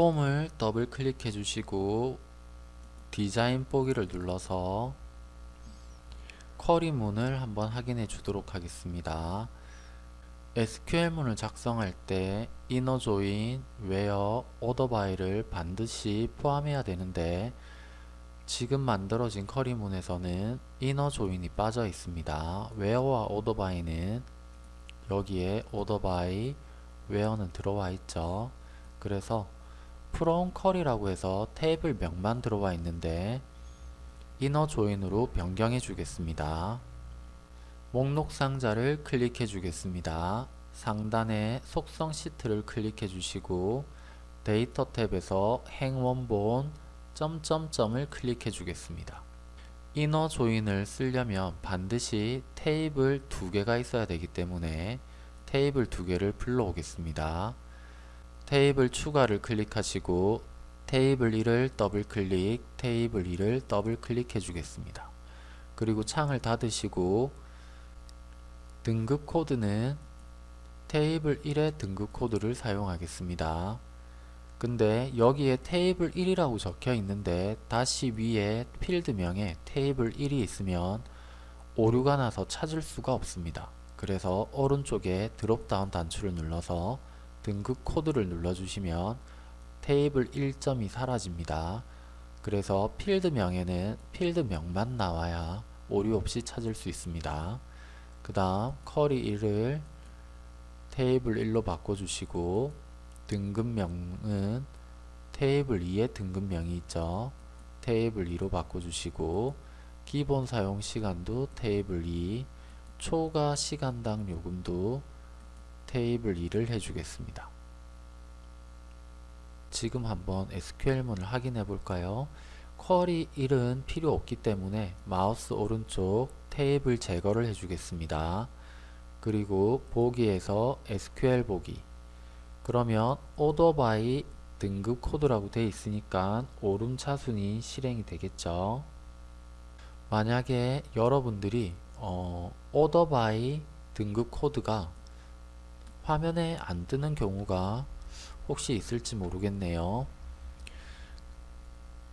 폼을 더블 클릭해 주시고 디자인 보기를 눌러서 query문을 한번 확인해 주도록 하겠습니다. SQL문을 작성할 때 INNER JOIN, WHERE, ORDER BY를 반드시 포함해야 되는데 지금 만들어진 query문에서는 INNER JOIN이 빠져 있습니다. WHERE와 ORDER BY는 여기에 오더 바이, 웨어는 들어와 있죠. 그래서 FROM 쿼리라고 해서 테이블 명만 들어와 있는데 INNER JOIN으로 변경해 주겠습니다. 목록 상자를 클릭해 주겠습니다. 상단에 속성 시트를 클릭해 주시고 데이터 탭에서 행원본 점점점을 클릭해 주겠습니다. INNER JOIN을 쓰려면 반드시 테이블 두 개가 있어야 되기 때문에 테이블 두 개를 불러오겠습니다. 테이블 추가를 클릭하시고 테이블 1을 더블 클릭, 테이블 2를 더블 클릭해 주겠습니다. 그리고 창을 닫으시고 등급 코드는 테이블 1의 등급 코드를 사용하겠습니다. 근데 여기에 테이블 1이라고 적혀 있는데 다시 위에 필드명에 테이블 1이 있으면 오류가 나서 찾을 수가 없습니다. 그래서 오른쪽에 드롭다운 단추를 눌러서 등급 코드를 눌러주시면 테이블 1점이 사라집니다. 그래서 필드명에는 필드명만 나와야 오류 없이 찾을 수 있습니다. 그 다음 쿼리 1을 테이블 1로 바꿔주시고 등급명은 테이블 2에 등급명이 있죠. 테이블 2로 바꿔주시고 기본 사용 시간도 테이블 2 초과 시간당 요금도 테이블 2를 해주겠습니다. 지금 한번 SQL문을 확인해 볼까요? 쿼리 1은 필요 없기 때문에 마우스 오른쪽 테이블 제거를 해주겠습니다. 그리고 보기에서 SQL 보기 그러면 order 등급 코드라고 되어 있으니까 오름차순이 실행이 되겠죠. 만약에 여러분들이 어, order 등급 코드가 화면에 안 뜨는 경우가 혹시 있을지 모르겠네요.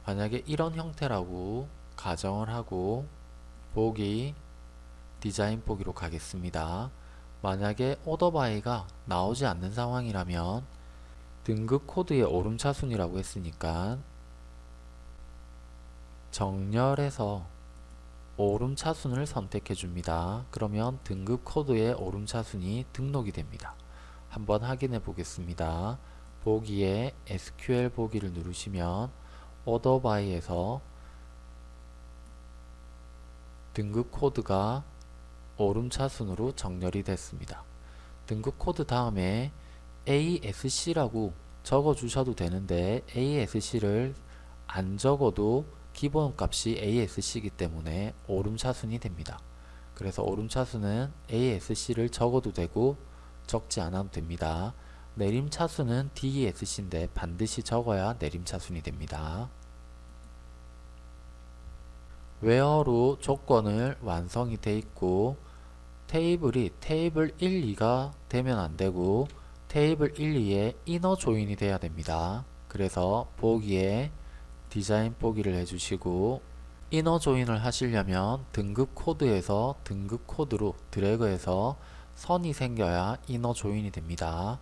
만약에 이런 형태라고 가정을 하고 보기 디자인 보기로 가겠습니다. 만약에 오더바이가 나오지 않는 상황이라면 등급 코드의 오름차순이라고 했으니까 정렬해서 오름차순을 선택해 줍니다. 그러면 등급 코드의 오름차순이 등록이 됩니다. 한번 확인해 보겠습니다. 보기에 SQL 보기를 누르시면 ORDER BY에서 등급 코드가 오름차순으로 정렬이 됐습니다. 등급 코드 다음에 ASC라고 적어 주셔도 되는데 ASC를 안 적어도 기본 값이 ASC이기 때문에 오름차순이 됩니다. 그래서 오름차순은 ASC를 적어도 되고 적지 않아도 됩니다. 내림차순은 DESC인데 반드시 적어야 내림차순이 됩니다. WHERE로 조건을 완성이 되어 있고 테이블이 테이블 1, 2가 되면 안되고 테이블 1, 2에 INNER JOIN이 돼야 됩니다. 그래서 보기에 디자인 보기를 해주시고 INNER JOIN을 하시려면 등급 코드에서 등급 코드로 드래그해서 선이 생겨야 INNER JOIN이 됩니다.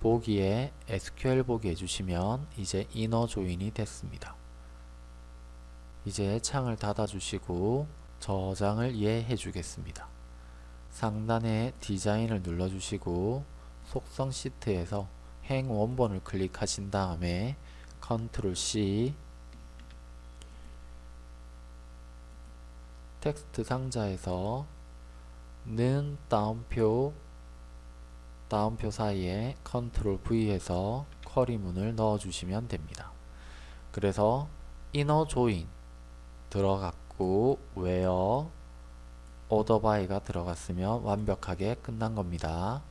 보기에 SQL 보기 해주시면 이제 INNER JOIN이 됐습니다. 이제 창을 닫아 주시고 저장을 예 해 주겠습니다. 상단에 디자인을 눌러 주시고 속성 시트에서 행 원본을 클릭하신 다음에 컨트롤 C 텍스트 상자에서 는 따옴표 따옴표 사이에 컨트롤 V해서 쿼리문을 넣어 주시면 됩니다. 그래서 inner join 들어갔고 order by가 들어갔으면 완벽하게 끝난 겁니다.